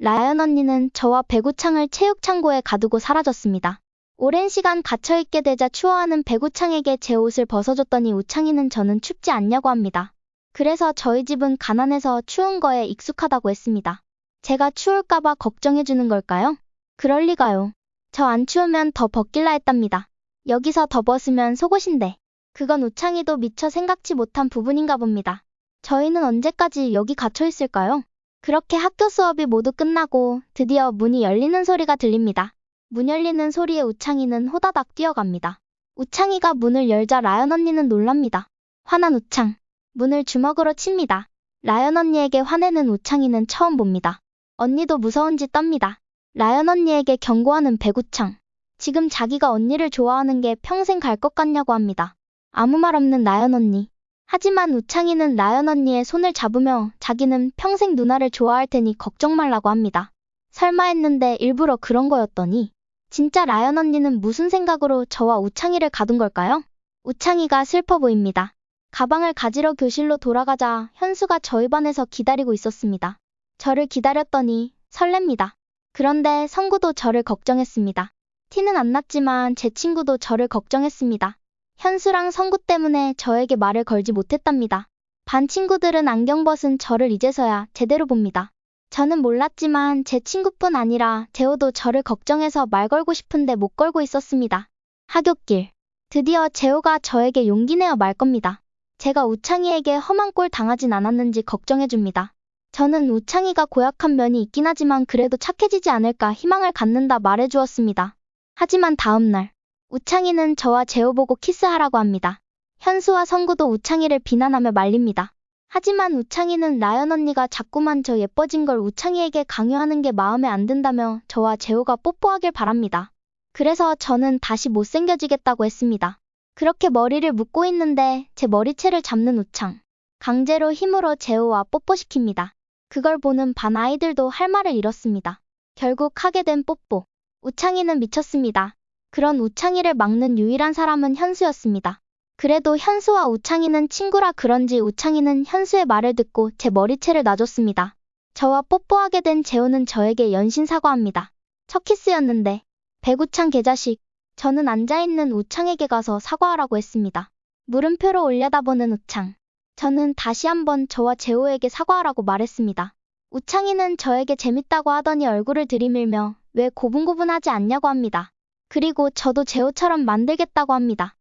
라연 언니는 저와 배구창을 체육창고에 가두고 사라졌습니다. 오랜 시간 갇혀있게 되자 추워하는 배구창에게 제 옷을 벗어줬더니 우창이는 저는 춥지 않냐고 합니다. 그래서 저희 집은 가난해서 추운 거에 익숙하다고 했습니다. 제가 추울까봐 걱정해주는 걸까요? 그럴 리가요. 저 안 추우면 더 벗길라 했답니다. 여기서 더 벗으면 속옷인데. 그건 우창이도 미처 생각지 못한 부분인가 봅니다. 저희는 언제까지 여기 갇혀 있을까요? 그렇게 학교 수업이 모두 끝나고 드디어 문이 열리는 소리가 들립니다. 문 열리는 소리에 우창이는 호다닥 뛰어갑니다. 우창이가 문을 열자 라연 언니는 놀랍니다. 화난 우창. 문을 주먹으로 칩니다. 라연 언니에게 화내는 우창이는 처음 봅니다. 언니도 무서운 짓 떱니다. 라연 언니에게 경고하는 배구창. 지금 자기가 언니를 좋아하는 게 평생 갈 것 같냐고 합니다. 아무 말 없는 라연 언니. 하지만 우창이는 라연 언니의 손을 잡으며 자기는 평생 누나를 좋아할 테니 걱정 말라고 합니다. 설마 했는데 일부러 그런 거였더니 진짜 라연 언니는 무슨 생각으로 저와 우창이를 가둔 걸까요? 우창이가 슬퍼 보입니다. 가방을 가지러 교실로 돌아가자 현수가 저희 반에서 기다리고 있었습니다. 저를 기다렸더니 설렙니다. 그런데 성구도 저를 걱정했습니다. 티는 안 났지만 제 친구도 저를 걱정했습니다. 현수랑 성구 때문에 저에게 말을 걸지 못했답니다. 반 친구들은 안경 벗은 저를 이제서야 제대로 봅니다. 저는 몰랐지만 제 친구뿐 아니라 재호도 저를 걱정해서 말 걸고 싶은데 못 걸고 있었습니다. 하굣길. 드디어 재호가 저에게 용기 내어 말 겁니다. 제가 우창이에게 험한 꼴 당하진 않았는지 걱정해줍니다. 저는 우창이가 고약한 면이 있긴 하지만 그래도 착해지지 않을까 희망을 갖는다 말해주었습니다. 하지만 다음날, 우창이는 저와 재호 보고 키스하라고 합니다. 현수와 성구도 우창이를 비난하며 말립니다. 하지만 우창이는 라연 언니가 자꾸만 저 예뻐진 걸 우창이에게 강요하는 게 마음에 안 든다며 저와 재호가 뽀뽀하길 바랍니다. 그래서 저는 다시 못생겨지겠다고 했습니다. 그렇게 머리를 묶고 있는데 제 머리채를 잡는 우창. 강제로 힘으로 재호와 뽀뽀시킵니다. 그걸 보는 반 아이들도 할 말을 잃었습니다. 결국 하게 된 뽀뽀. 우창이는 미쳤습니다. 그런 우창이를 막는 유일한 사람은 현수였습니다. 그래도 현수와 우창이는 친구라 그런지 우창이는 현수의 말을 듣고 제 머리채를 놔줬습니다. 저와 뽀뽀하게 된 재호는 저에게 연신 사과합니다. 첫 키스였는데 배구창 개자식. 저는 앉아있는 우창에게 가서 사과하라고 했습니다. 물음표로 올려다보는 우창. 저는 다시 한번 저와 재호에게 사과하라고 말했습니다. 우창이는 저에게 재밌다고 하더니 얼굴을 들이밀며 왜 고분고분하지 않냐고 합니다. 그리고 저도 재호처럼 만들겠다고 합니다.